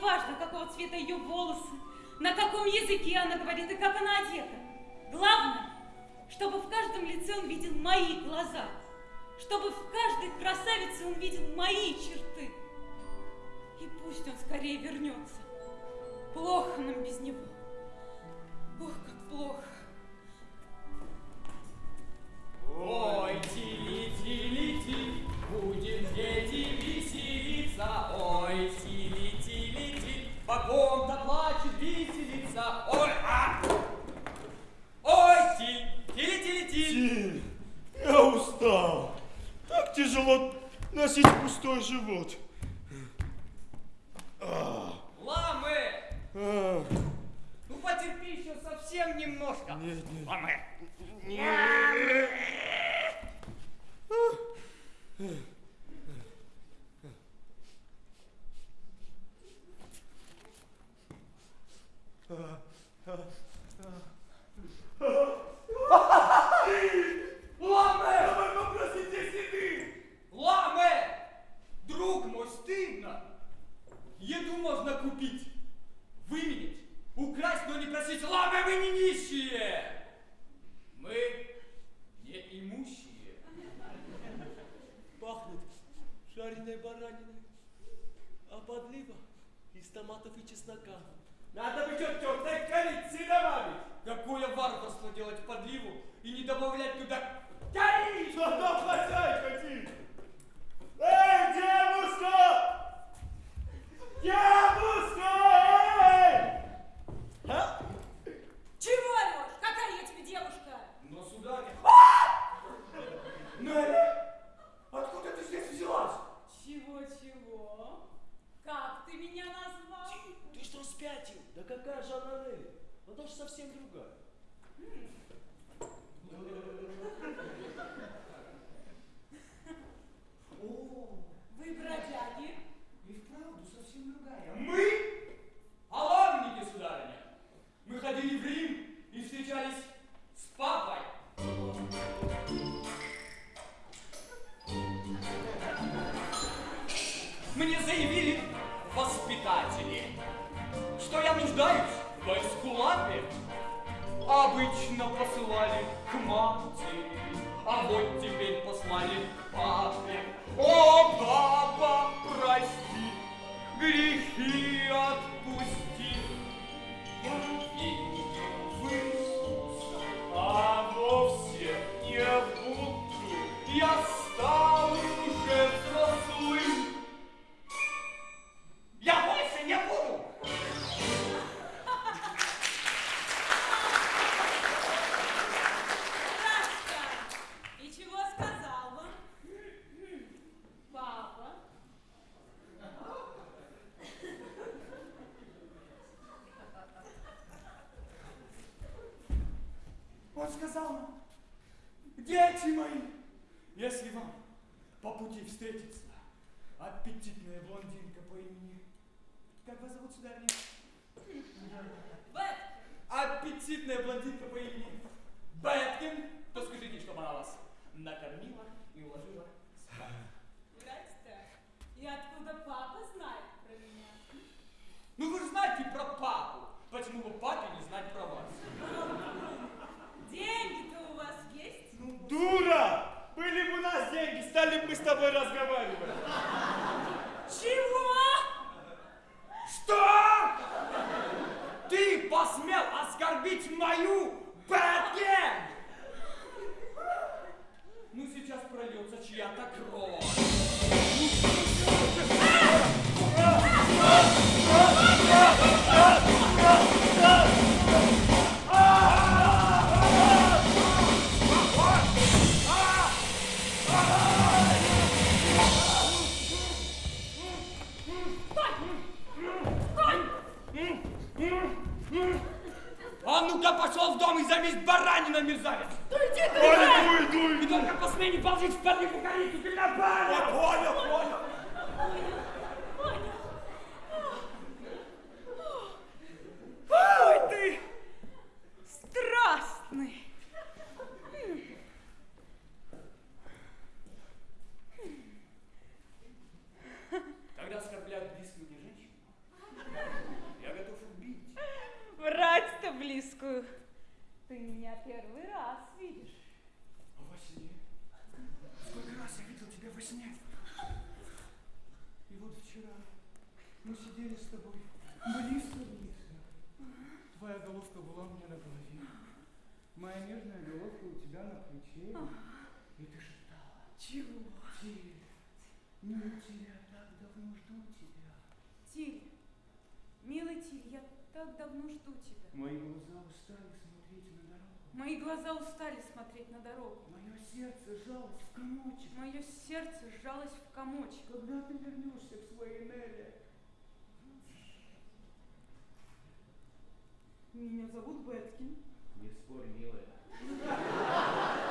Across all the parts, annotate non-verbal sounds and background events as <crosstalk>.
И неважно, какого цвета ее волосы, на каком языке она говорит и как она одета. Главное, чтобы в каждом лице он видел мои глаза, чтобы в каждой красавице он видел мои черты. И пусть он скорее вернется. Плохо нам без него. Ох, как плохо. Ой, тили, тили, ти, будем дети веселиться. Ой, тили, тили, ти, по ком-то плачет веселиться. Ой, а! Ой, тиль, тили, тили, ти. Тиль, я устал. Так тяжело носить пустой живот. А, Ламы! а, Ну потерпи еще совсем немножко. Нет, нет. Ламы! Ламы! Давай попросите седы. Ламы! Друг мой, стыдно! Еду можно купить, выменить, украсть, но не просить. Ламы, мы не нищие! Мы не имущие. Пахнет жареной бараниной, а подлива из томатов и чеснока. Надо бы что тертой корицы добавить. Какое варварство делать подливу и не добавлять туда корицы! Что там хозяйка? Эй, девушка! Девушка! Эй! А? Чего орешь? Какая я тебе девушка? Но, сударыня, Неля, откуда ты здесь взялась? Чего-чего? Как ты меня назвал? Ты что спятил? Да какая же она Нелли? Она же совсем другая. <laughs> И ты шептала. Чего? Тиль, ну тебя так давно жду тебя. Тиль, милый Тиль, я так давно жду тебя. Мои глаза устали смотреть на дорогу. Мои глаза устали смотреть на дорогу. Мое сердце сжалось в комочек. Мое сердце сжалось в комочек. Когда ты вернешься к своей Нелле? Меня зовут Беткин. Не спорь, милая. <laughs>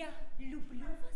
Я люблю вас.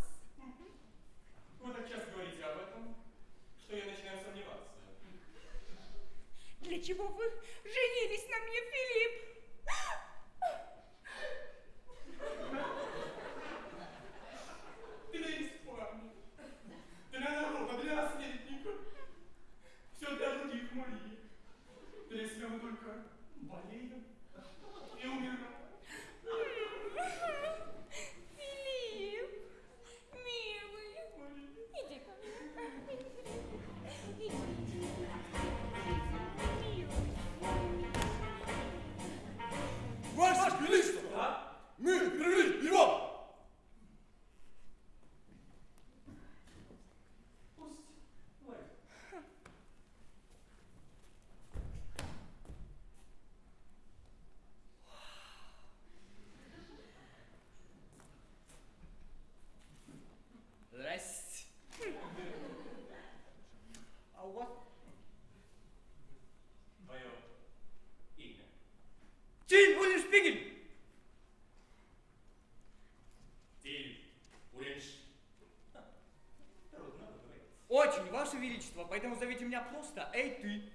Ваше Величество, поэтому зовите меня просто Эй,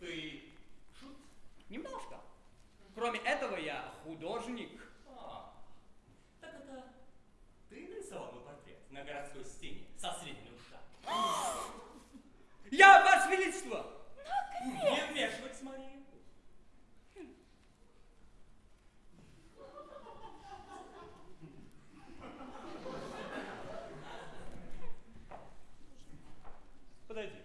ты шут? Немножко. Кроме этого, я художник. А, так это ты нарисовал мой портрет на городской стене со средней ушами. Я, Ваше Величество! Не вмешивать, Мария. Подойди.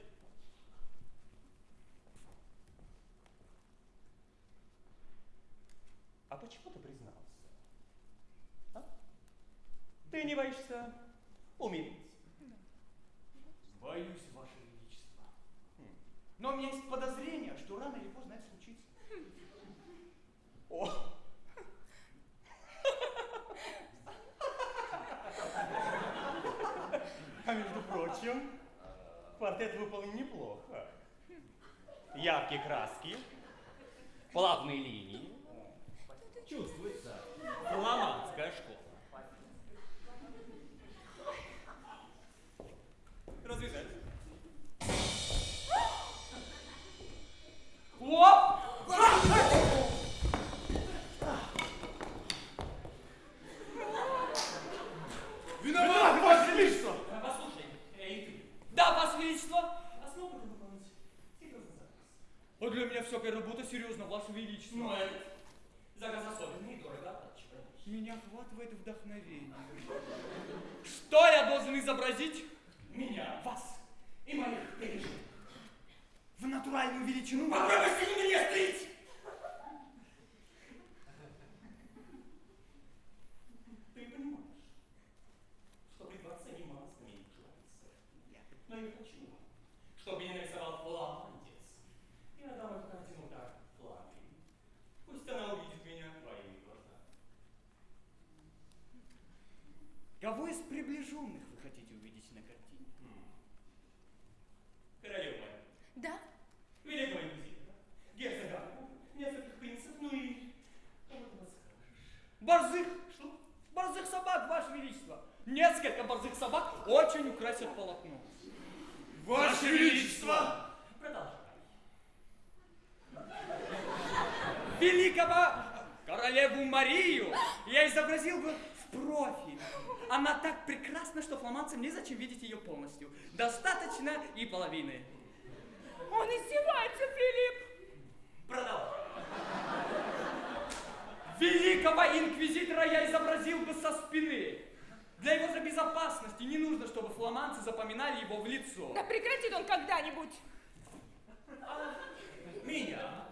А почему ты признался? А? Ты не боишься умереть? Боюсь, Ваше Величество. Но у меня есть подозрение, что рано или поздно это случится. О! А между прочим, портрет выполнен неплохо. Яркие краски, плавные линии. Чувствуется фламандская школа. Развязать. Оп! Виноват, Ваше Величество! Послушай, эй ты, Да, Ваше Величество! а смог бы ты выполнить серьезный заказ? Вот для меня всякая работа серьезно, Ваше Величество. Ну, этот заказ особенный и дорого оплачиваемый. Меня охватывает вдохновение. Что я должен изобразить? Меня, вас и моих переживаний. В натуральную величину? Попробуй сильно меня стрить! Ты понимаешь, что при дворце немало знаменитых живописцев. Но я хочу, чтобы меня нарисовал фламандец. Я дам эту картину так Фландрии. Пусть она увидит меня твоими глазами. Кого из приближенных вы хотите увидеть на картине? Королева, Да? великого инквизитора, герцога, нескольких принцев, ну и кого ты подскажешь? Борзых! Что? Борзых собак, Ваше Величество! Несколько борзых собак очень украсят полотно. Ваше Величество! Продолжай. Великого королеву Марию я изобразил бы в профиль. Она так прекрасна, что фламандцам незачем видеть ее полностью. Достаточно и половины. Он издевается, Филипп. Продолжай. Великого инквизитора я изобразил бы со спины. Для его же безопасности не нужно, чтобы фламандцы запоминали его в лицо. Да прекратит он когда-нибудь. Меня.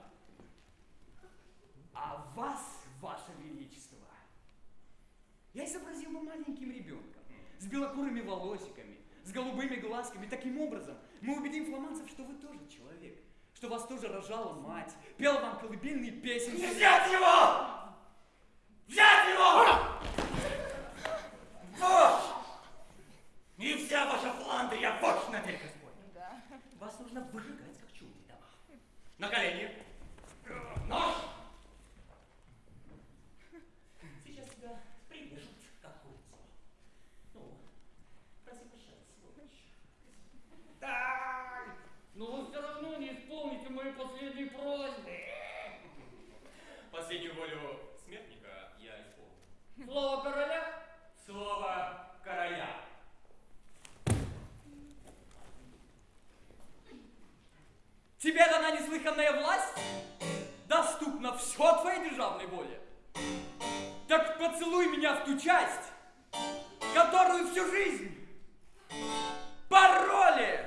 А вас, ваше величество, я изобразил бы маленьким ребенком, с белокурыми волосиками, с голубыми глазками. Таким образом, мы убедим фламандцев, что вы тоже человек, что вас тоже рожала мать, пела вам колыбельные песенки. Взять его! Взять его! Вот! И вся ваша Фландрия, вот намерен Господь. Ну да. Вас нужно выжигать, как чужие дома. На колени. Нож! Сейчас тебя прирежут, как курицу. Ну, проси прощать, сволочь. Да! Но вы все равно не исполните мои последние просьбы. Последнюю волю смертника я исполнил. Слово короля? слово короля. Тебе дана неслыханная власть, доступна все твоей державной воле. Так поцелуй меня в ту часть, которую всю жизнь пароли.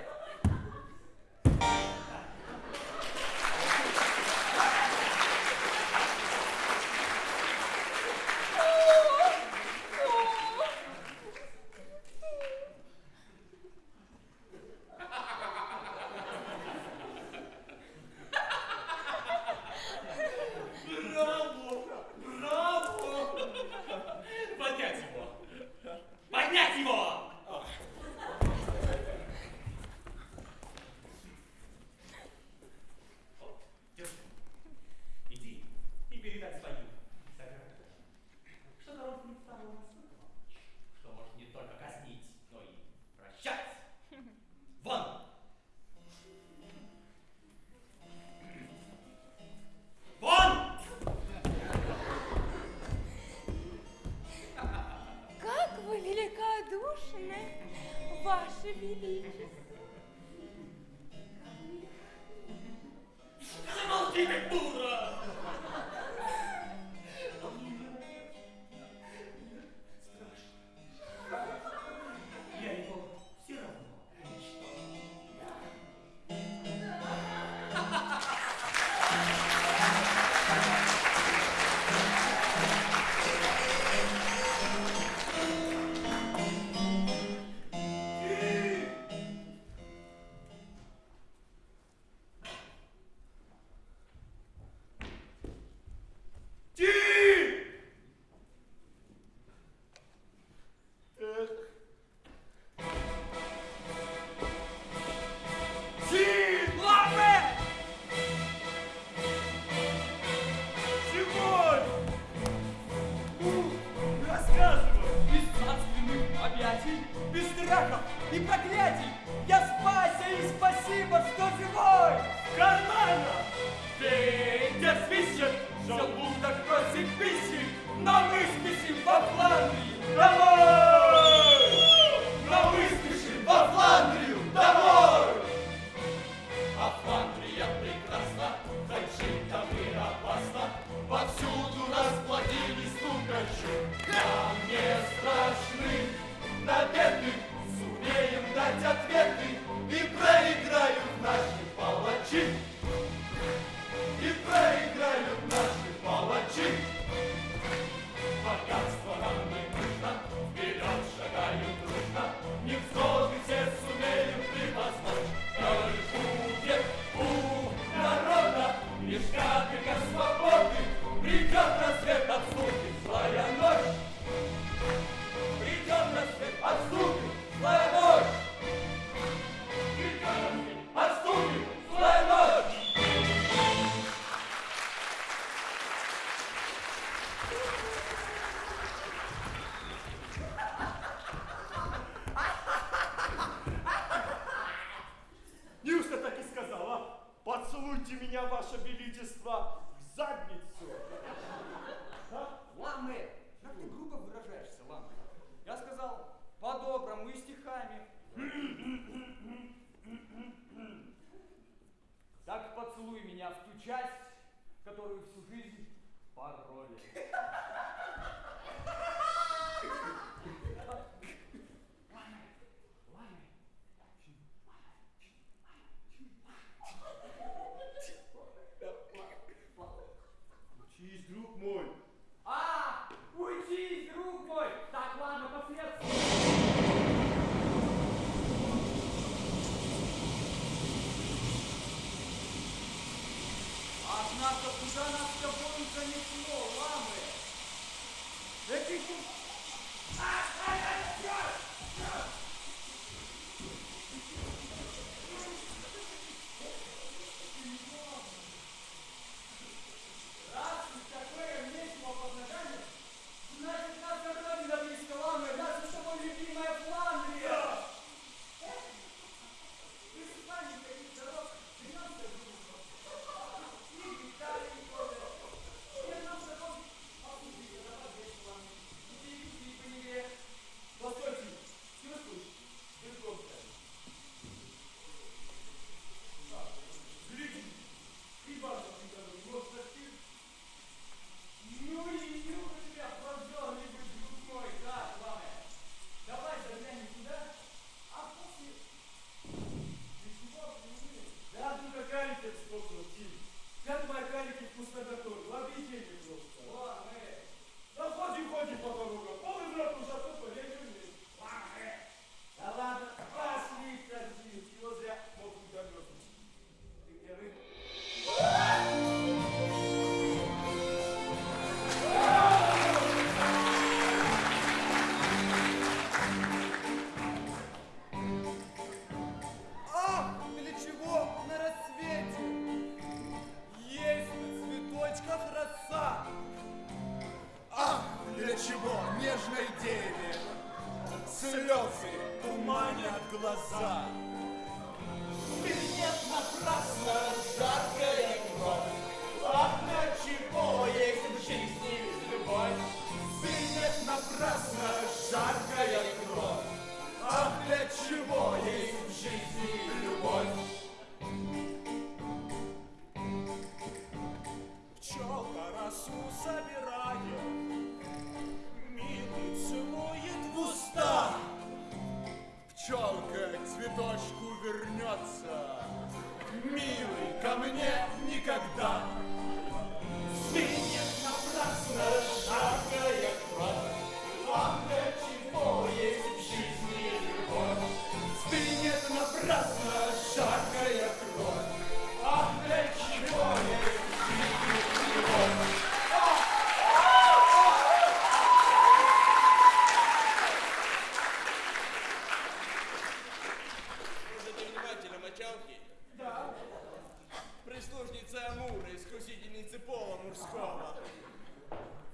Курского.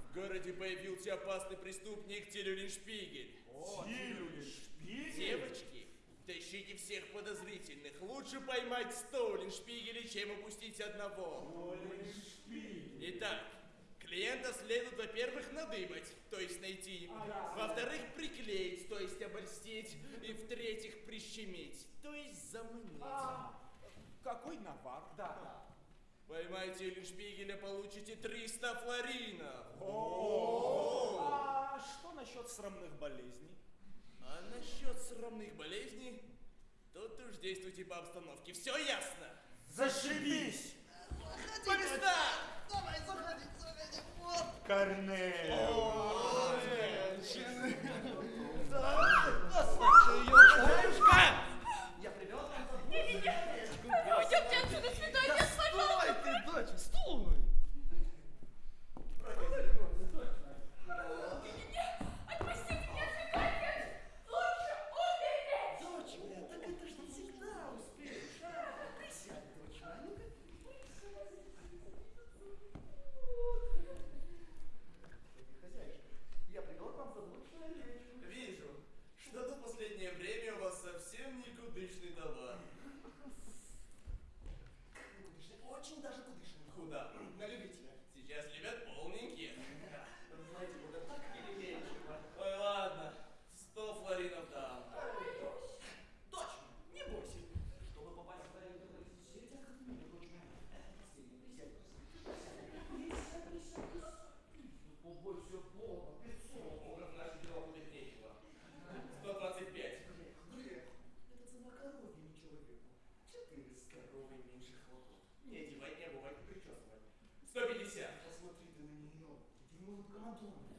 В городе появился опасный преступник Тилюлин Шпигель. Тилюлин Шпигель? Девочки, тащите всех подозрительных. Лучше поймать сто Улиншпигеля, чем упустить одного. Улиншпигель. Итак, Клиента следует, во-первых, надыбать, то есть найти. Во-вторых, приклеить, то есть обольстить. И в-третьих, прищемить, то есть заманить. А, какой навар. Да. Поймайте Лишпигеля, получите 300 флоринов. О! А что насчет срамных болезней? А насчет срамных болезней, тут уж действуйте по обстановке. Все ясно? Зашибись! По местам! Давай, заходи, заходи, вот! Корнель! О, женщины! Да, послушай, ее, grandeur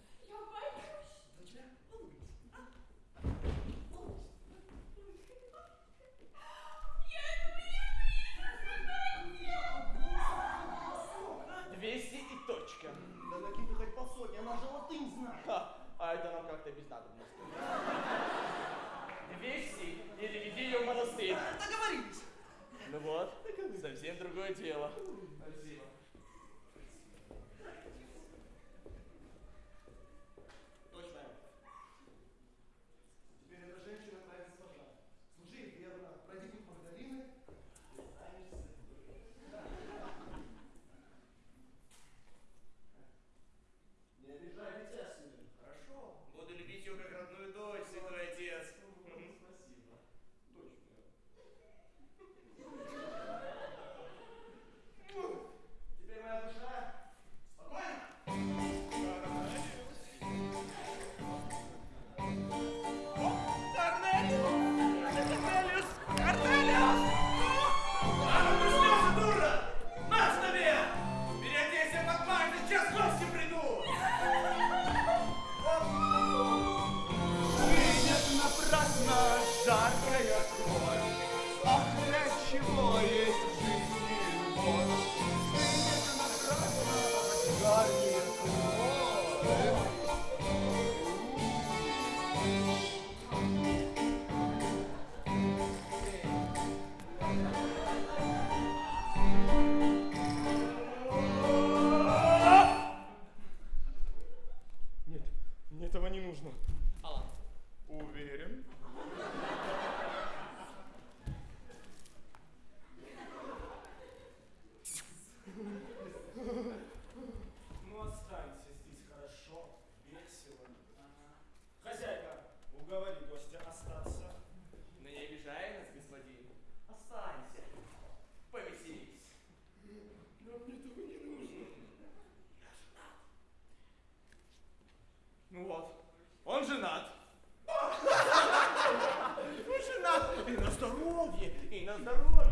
Да здорово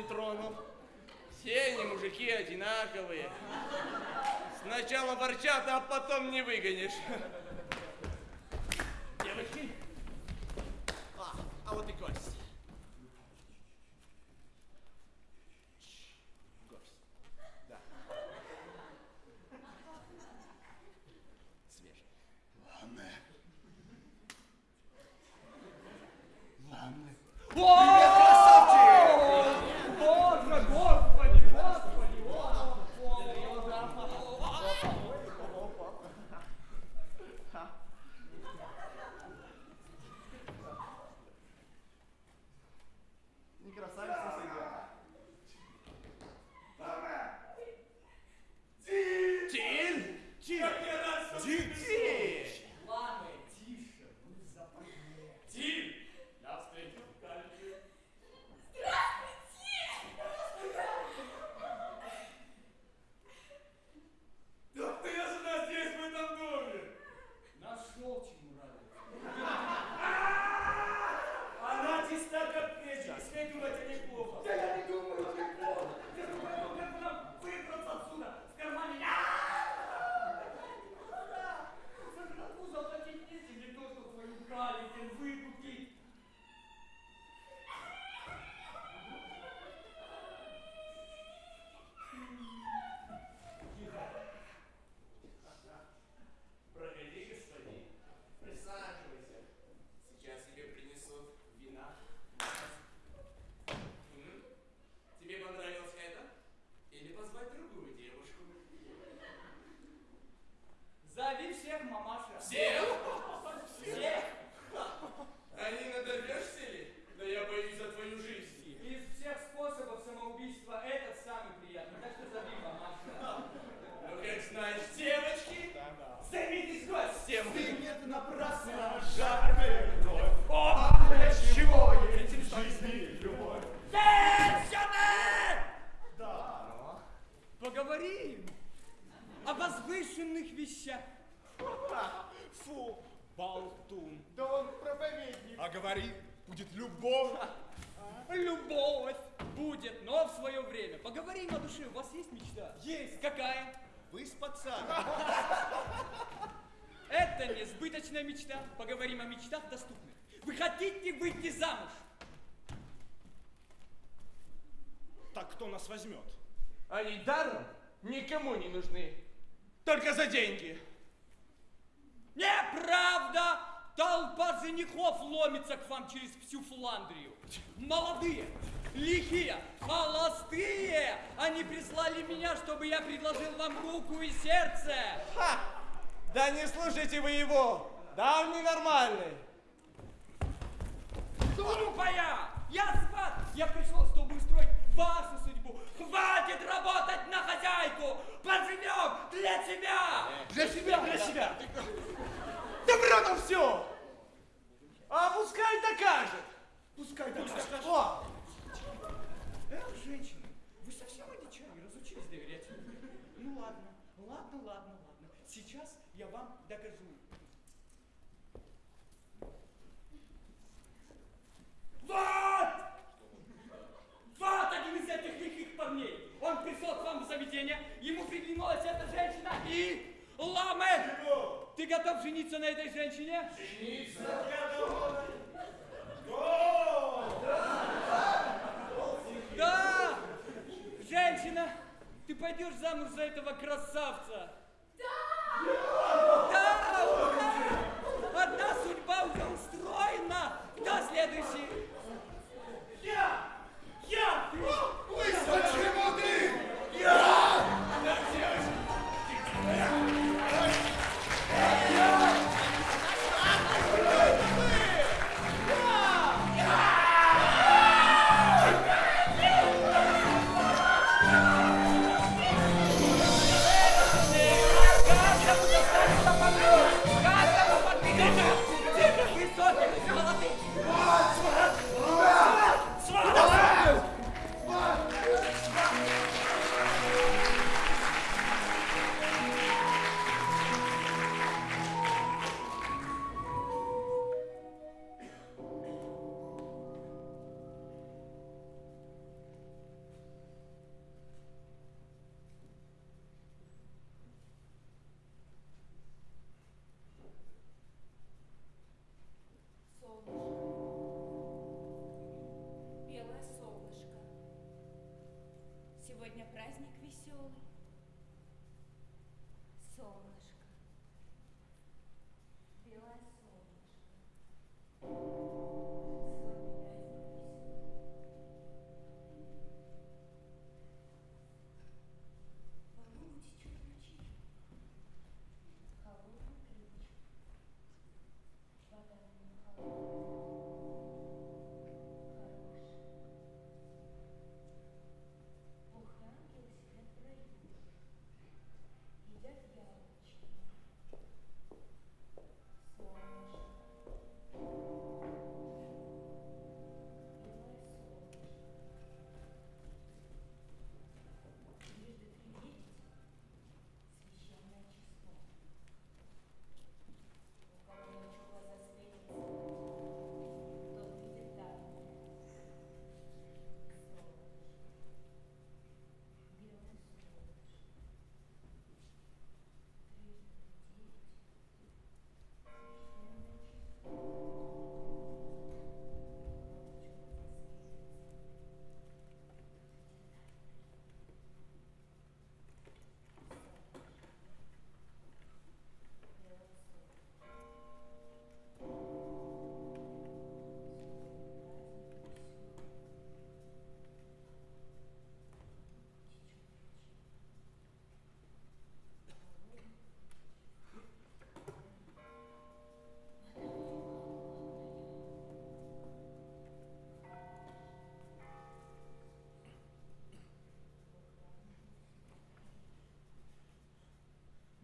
не тронул. Все они мужики одинаковые. Сначала ворчат, а потом не выгонишь. Девочки. А, а вот и Костя. говорим о возвышенных вещах. <laughs> Фу, болтун. Да он проповедник. А говори, будет любовь. А? Любовь будет, но в свое время. Поговорим о душе. У вас есть мечта? Есть. Какая? Выспаться. <laughs> Это не сбыточная мечта. Поговорим о мечтах доступных. Вы хотите выйти замуж? Так кто нас возьмет? Алидаром? никому не нужны. Только за деньги. Неправда! Толпа женихов ломится к вам через всю Фландрию. Молодые, лихие, холостые! Они прислали меня, чтобы я предложил вам руку и сердце. Ха! Да не слушайте вы его! Да он ненормальный! Глупая! Я сват! Я пришел, чтобы устроить вашу судьбу, Хватит работать на хозяйку! Поживем для себя! Для себя, для себя! Врет он все! А пускай докажет! Пускай докажет. О! Эх, женщины, вы совсем одичали, разучились доверять. Ну ладно, ладно, ладно, ладно. Сейчас я вам докажу. Вот! Вот один из этих лихих парней. Он пришел к вам в заведение, ему приглянулась эта женщина и... Ламе! Ты готов жениться на этой женщине? Да! Женщина, ты пойдешь замуж за этого красавца? Да! Да! ура! Одна судьба уже устроена! Кто следующий? Я! Я! Mr. Timothy! Yeah!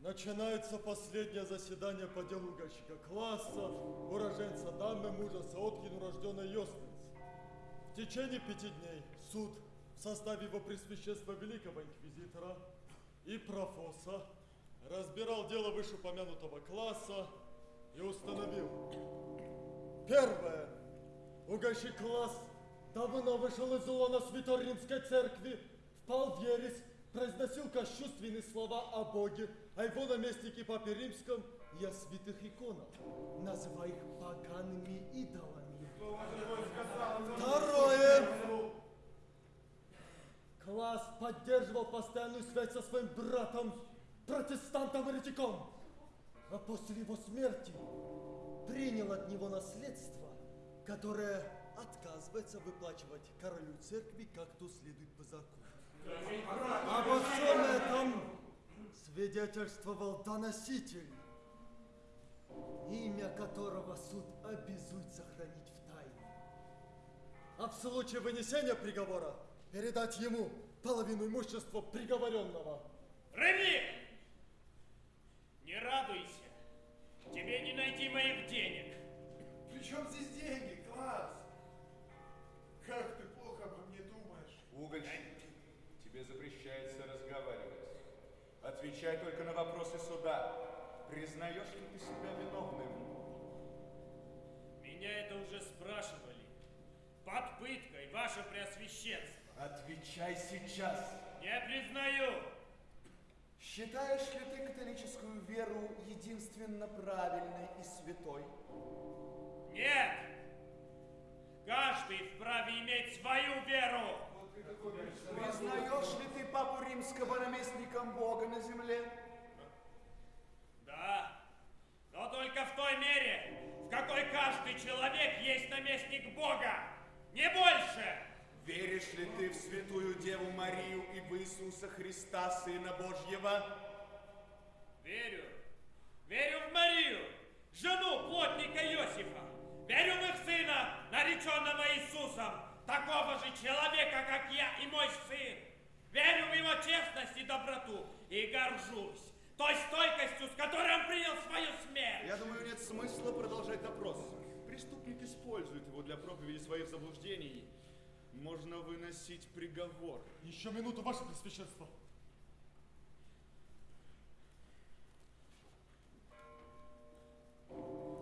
Начинается последнее заседание по делу угольщика класса, уроженца дамы мужа Саоткину, рожденной Йостниц. В течение пяти дней суд в составе его Пресвященства Великого Инквизитора и Профоса разбирал дело вышеупомянутого класса и установил. Первое. Угольщик класс давно вышел из улона Святой Римской Церкви, впал в ересь, произносил кощунственные слова о Боге, о его наместнике Папе Римском о святых иконах, называя их погаными идолами. Второе. Класс поддерживал постоянную связь со своим братом, протестантом-еретиком. А после его смерти принял от него наследство, которое отказывается выплачивать королю церкви, как то следует по закону. Обо всем этом свидетельствовал доноситель, имя которого суд обязует сохранить в тайне. А в случае вынесения приговора передать ему половину имущества приговоренного. Реми! Не радуйся. Тебе не найти моих денег. При чем здесь деньги, класс? Как ты плохо обо мне думаешь? Угольщик, тебе запрещается разговаривать. Отвечай только на вопросы суда. Признаешь ли ты себя виновным? Меня это уже спрашивали. Под пыткой, ваше преосвященство. Отвечай сейчас. Не признаю. Считаешь ли ты католическую веру единственно правильной и святой? Нет. Каждый вправе иметь свою веру. Признаешь ли ты папу римского наместником Бога на земле? Да. Но только в той мере, в какой каждый человек есть наместник Бога. Не больше. Веришь ли ты в святую Деву Марию и в Иисуса Христа, Сына Божьего? Верю. Верю в Марию, жену плотника Иосифа. Верю в их сына, нареченного Иисусом, такого же человека, как я и мой сын. Верю в его честность и доброту и горжусь той стойкостью, с которой он принял свою смерть. Я думаю, нет смысла продолжать допрос. Преступник использует его для проповеди своих заблуждений. Можно выносить приговор. Еще минуту, ваше пресвященство. Угольщик,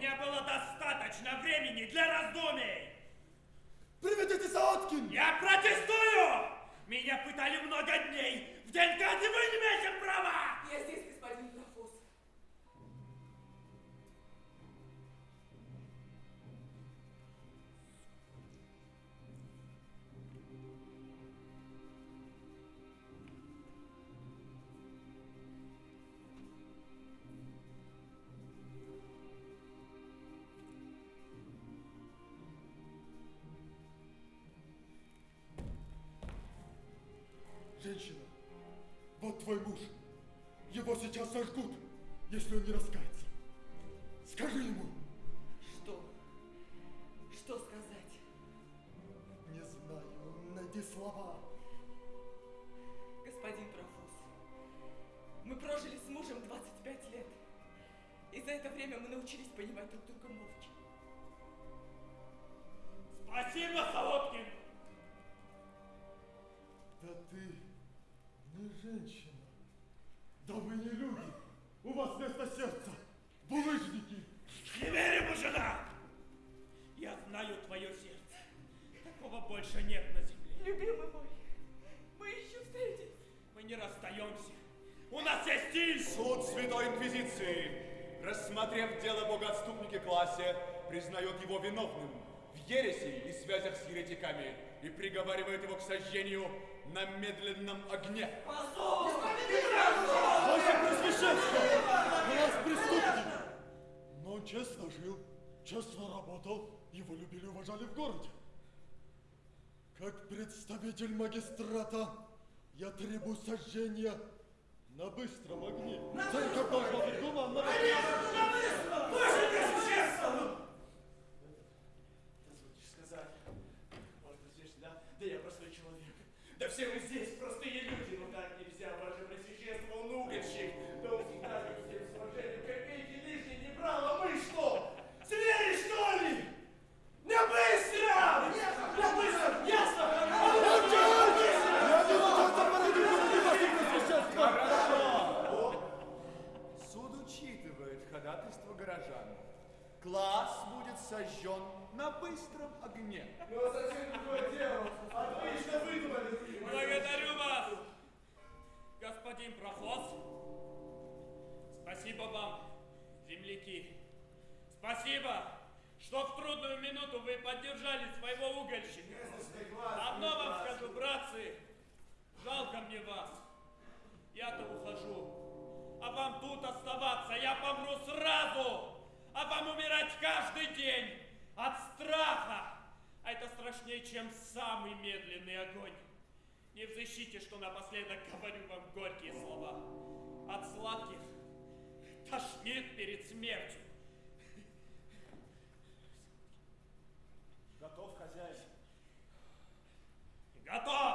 меня было достаточно времени для раздумий. Приведите Саоткин! Я протестую! Меня пытали много дней. В день казни вы не имеете права! Я здесь, господин не раскается. Скажи ему. Что? Что сказать? Не знаю, найди слова. Господин Профус, мы прожили с мужем 25 лет. И за это время мы научились понимать друг друга молча. Спасибо, Солодкин! Да ты не женщина. Да вы не люди. У вас вместо сердца булыжники. Не верю, жена! Я знаю твое сердце. Такого больше нет на земле. Любимый мой, мы еще встретимся. Мы не расстаемся. У нас есть стиль! Суд Святой Инквизиции, рассмотрев дело богоотступники классе, признает его виновным в ереси и связях с еретиками и приговаривает его к сожжению на медленном огне. Ваше Пресвященство! У нас преступник! Но он честно жил, честно работал, его любили и уважали в городе. Как представитель магистрата, я требую сожжения на быстром огне. Церковь должна быть гуманна. Позвольте сказать, может, здесь, да? Да я простой человек. Да все вы здесь простые люди, сожжен на быстром огне. Ну, совсем другое дело. Отлично выдумали. Благодарю вас, господин Прохос. Спасибо вам, земляки. Спасибо, что в трудную минуту вы поддержали своего угольщика. Одно вам скажу, братцы, жалко мне вас. Я-то ухожу. А вам тут оставаться, я помру сразу. А вам умирать каждый день от страха. А это страшнее, чем самый медленный огонь. Не взыщите, что напоследок говорю вам горькие слова. От сладких тошнит перед смертью. Готов, хозяин. Готов!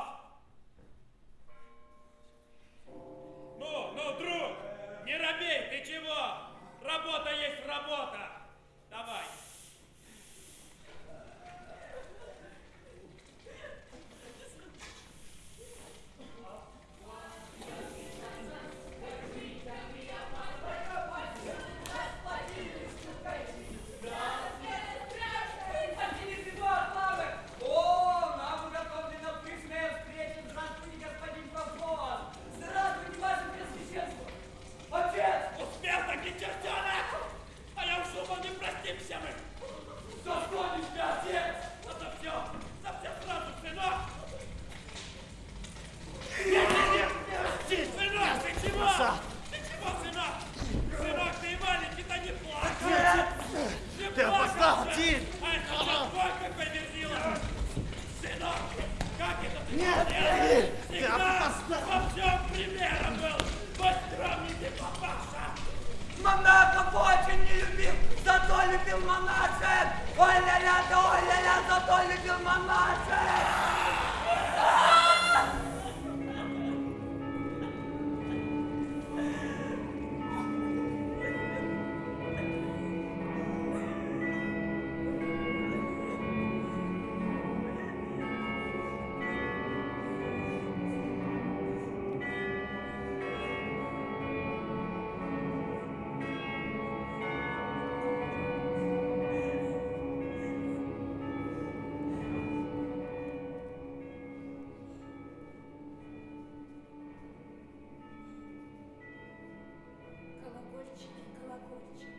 Thank you.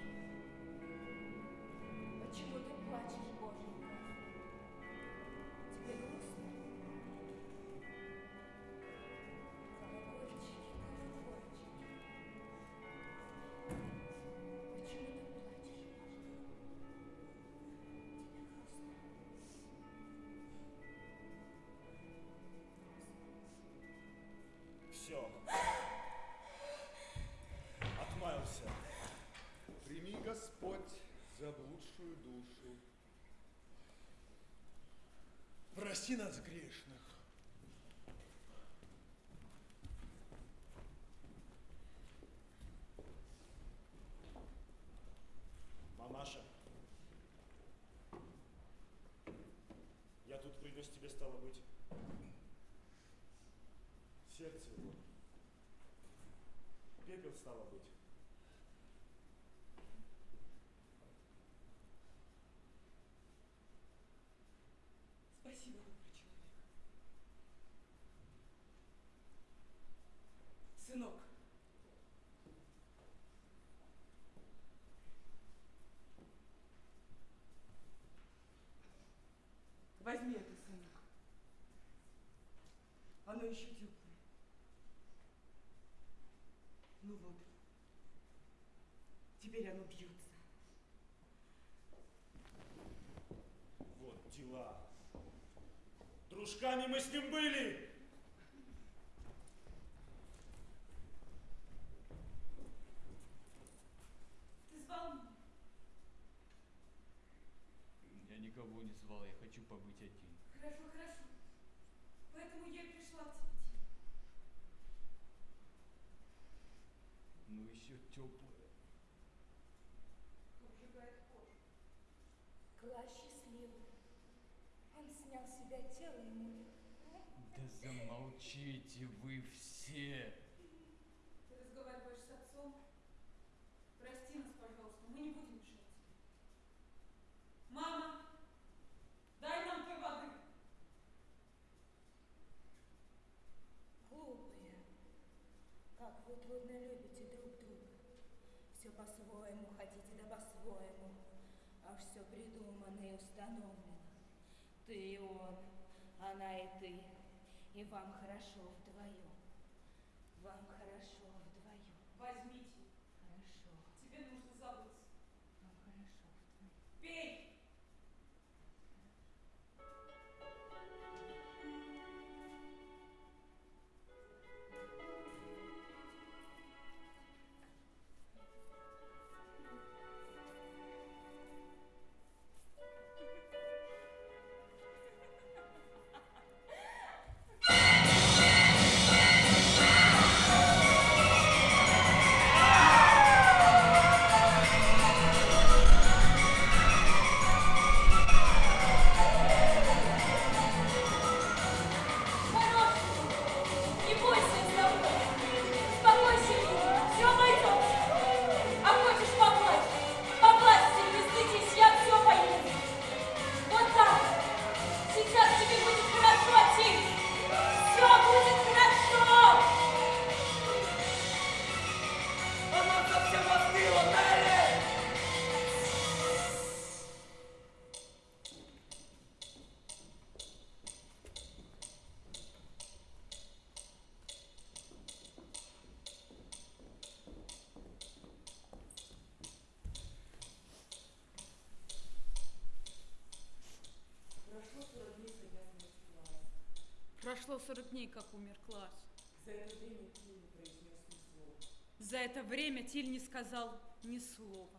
Господь, заблудшую душу. Прости нас грешных. Мамаша. Я тут принес тебе, стало быть, сердце его. Пепел, стало быть. Спасибо, добрый человек. Сынок. Возьми это, сынок. Оно еще теплое. Ну вот. Теперь оно бьется. Вот дела. Дружками мы с ним были. Ты звал меня? Я никого не звал, я хочу побыть один. Хорошо, хорошо. Поэтому я и пришла к тебе. Но еще теплое. Обжигает кожу. Класс счастливый. Он снял с себя тело и мули. Да замолчите вы все. по-твоему, а все придумано и установлено. Ты и он, она и ты, и вам хорошо вдвоем. Вам хорошо вдвоем. Возьми прошло 40 дней, как умер класс. За это время Тиль не произнес ни слова. За это время Тиль не сказал ни слова.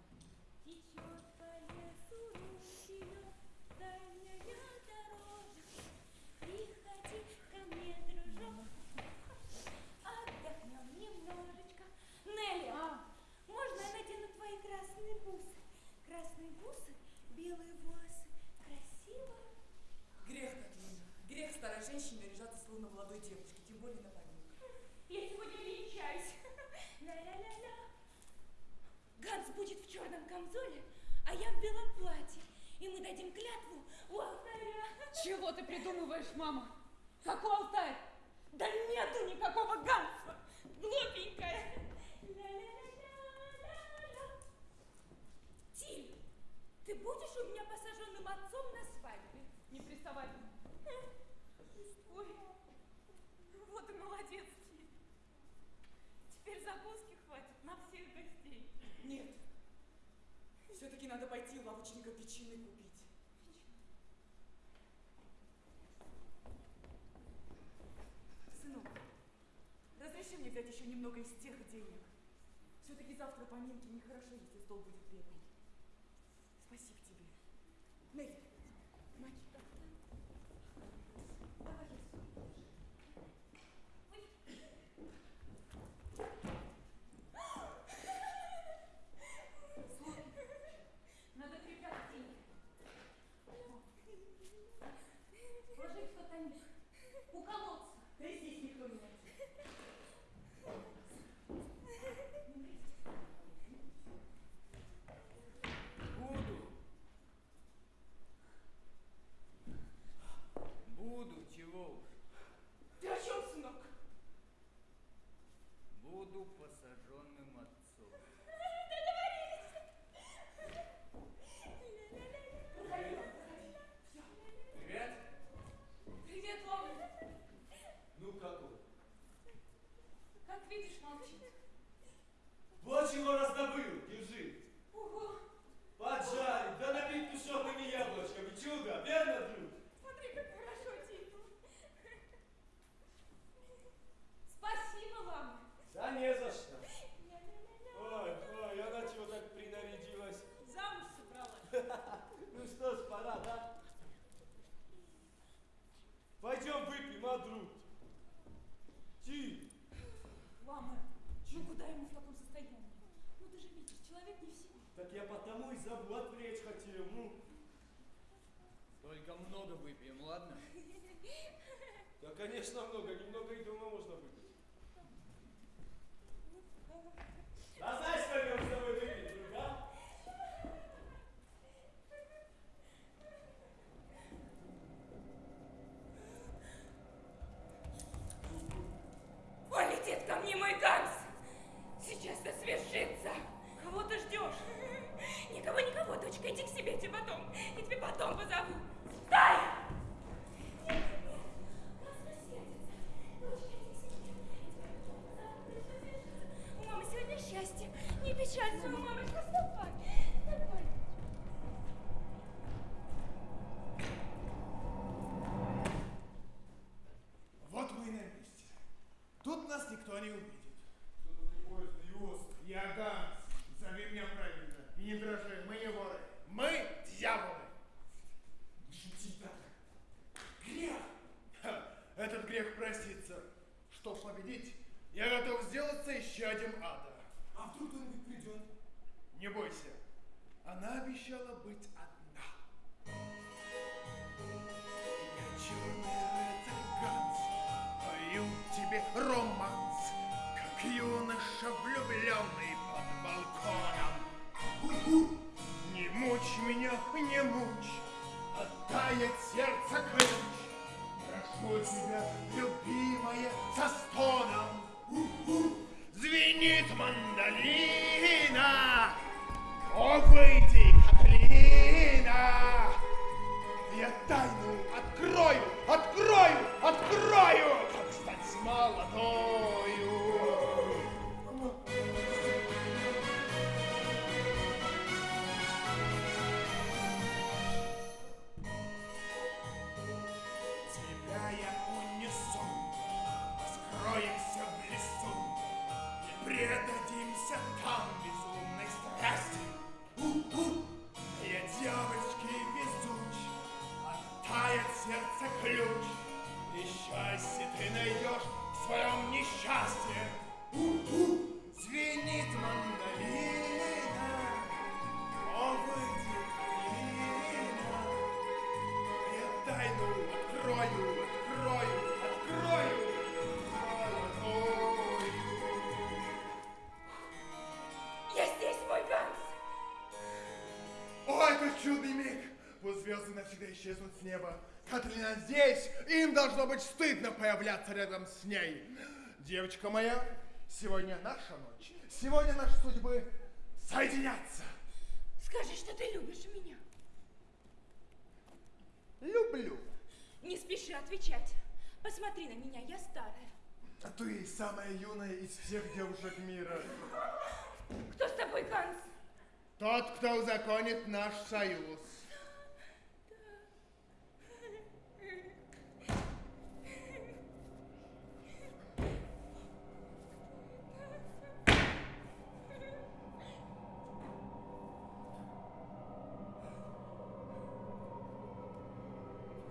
завтра поминки нехорошо, если стол будет летом. Видишь, молчит. Вот чего раздобыл. Появляться рядом с ней. Девочка моя, сегодня наша ночь. Сегодня наши судьбы соединятся. Скажи, что ты любишь меня. Люблю. Не спеши отвечать. Посмотри на меня, я старая. А ты самая юная из всех девушек мира. Кто с тобой, Ганс? Тот, кто узаконит наш союз.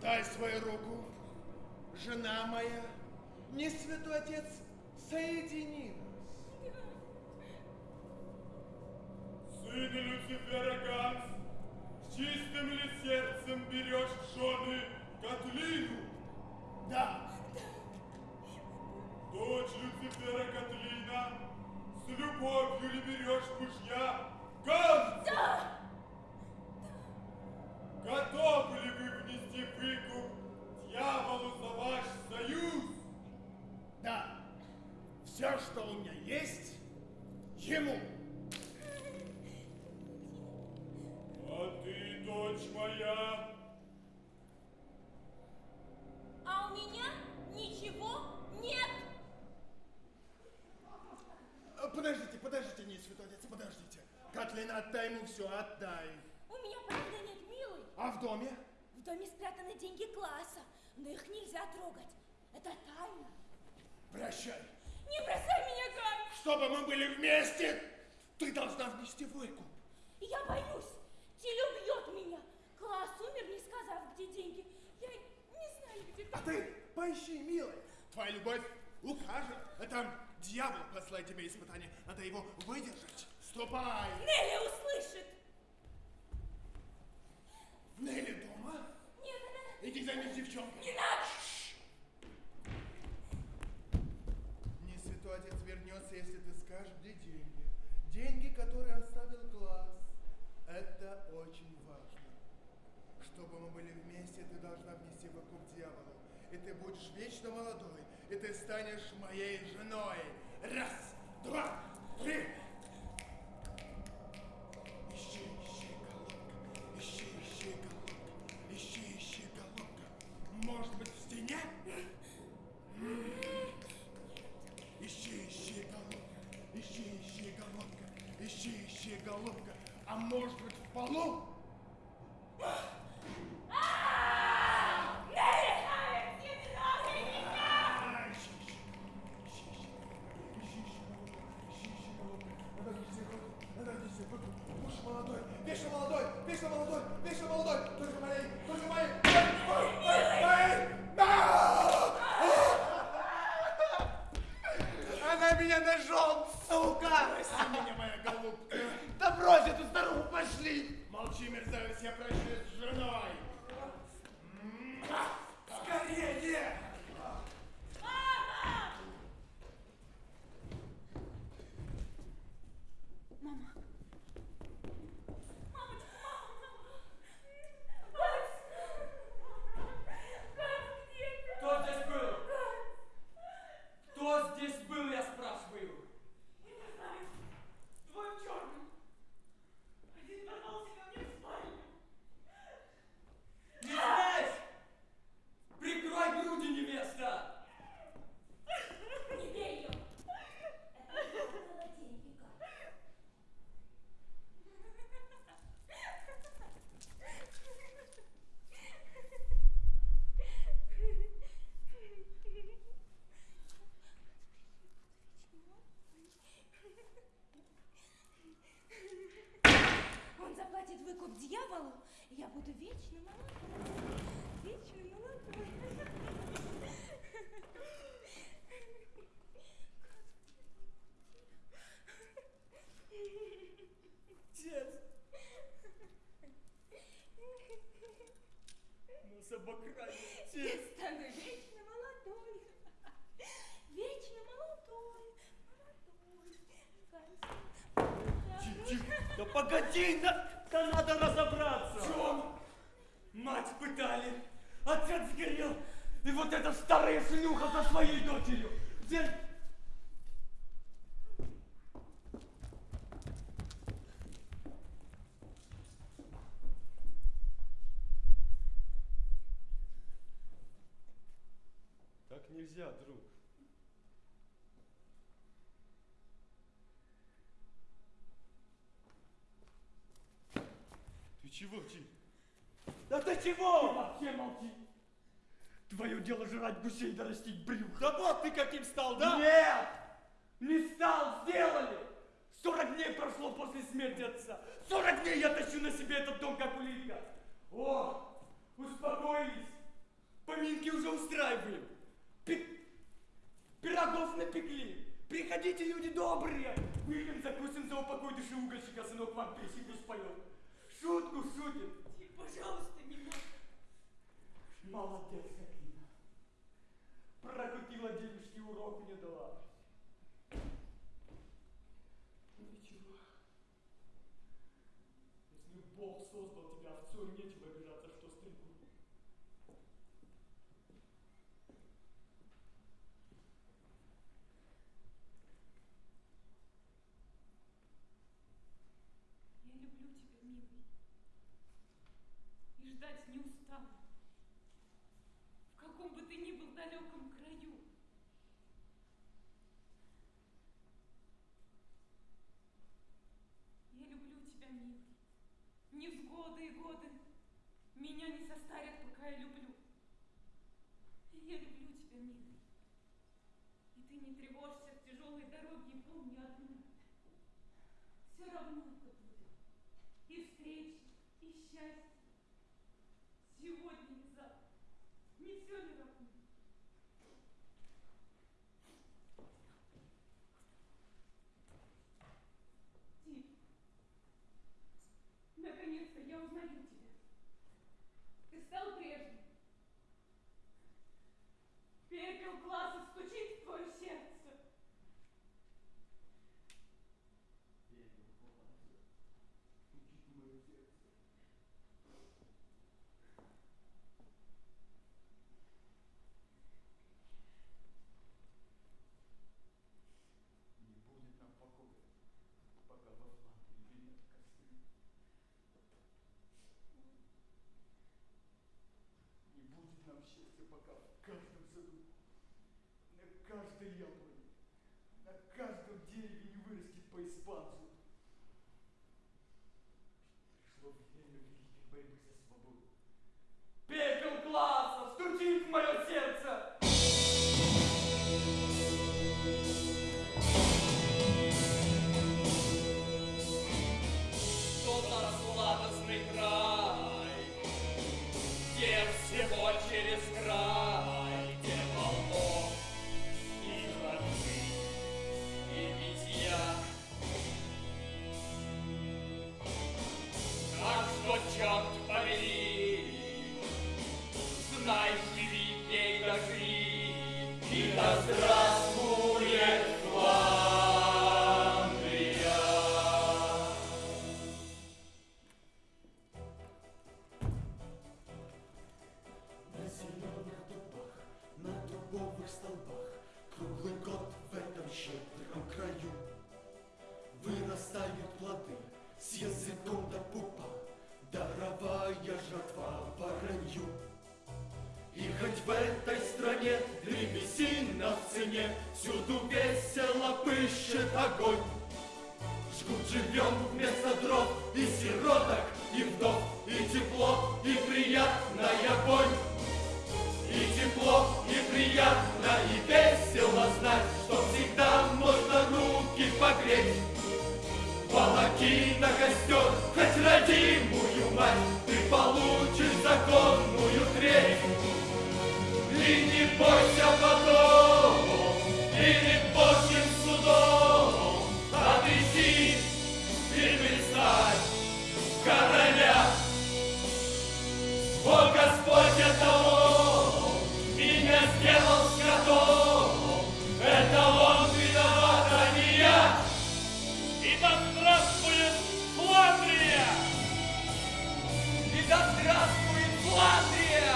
Дай свою руку, жена моя, не святой отец, соедини нас. Сын Люцифера Ганс, с чистым ли сердцем берешь жены Котлину? Да. Дочь Люцифера Котлина, с любовью все, отдай. У меня правда нет, милый. А в доме? В доме спрятаны деньги класса, но их нельзя трогать. Это тайна. Прощай. Не бросай меня, Ганс! Чтобы мы были вместе, ты должна внести выкуп. Я боюсь. Тиль убьет меня. Класс умер, не сказав, где деньги. Я не знаю, где А ты поищи, милая. Твоя любовь укажет. Это дьявол послал тебе испытание. Надо его выдержать. Ступай. Нелли услышит. Нелли дома? Нет, она... Иди займись девчонкой. Не надо! Не святой отец вернется, если ты скажешь, где деньги. Деньги, которые оставил класс. Это очень важно. Чтобы мы были вместе, ты должна внести выкуп дьяволу. И ты будешь вечно молодой. И ты станешь моей женой. Раз, два, три. Может быть, в стене? Ищи, ищи, голубка, ищи, ищи, голубка, ищи, ищи, голубка, а может быть в полу? А меня нашел, сука! Прости меня, моя голубка. Да брось эту старуху, пошли! Молчи, мерзавец, я прощаюсь с женой. Чего? Ты вообще молчи. Твое дело жрать гусей да растить брюхо. Да вот ты каким стал, да? Нет! Не стал, сделали! 40 дней прошло после смерти отца. 40 дней я тащу на себе этот дом, как улитка. О, успокоились. Поминки уже устраиваем. Пи- Пирогов напекли. Приходите, люди добрые. Выпьем, закусим за упокой души угольщика, сынок вам песенку споет. Шутку шутит. Пожалуйста, не надо. Молодец, Какина. Прокутила девушке урок мне дала. Ну ничего. Если Бог создал тебя овцой, нечего обижаться, что стрельбу. Я люблю тебя, милый. И ждать не устану. В каком бы ты ни был далеком краю. Я люблю тебя, милый. Невзгоды и годы меня не состарят, пока я люблю. Я люблю тебя, милый. И ты не тревожься в тяжелой дороге и помни одно. Все равно это будет. И встречи, и счастье. Сегодня и завтра. Не все ли равно? Тим, наконец-то я узнаю тебя. Ты стал прежним. Пепел класса стучит в твое сердце. Не будет нам покоя, пока во Фландрии нет костры. Не будет нам счастья, пока в каждом саду, на каждой яблоне, на каждом дереве не вырастет Да здравствует Фландрия!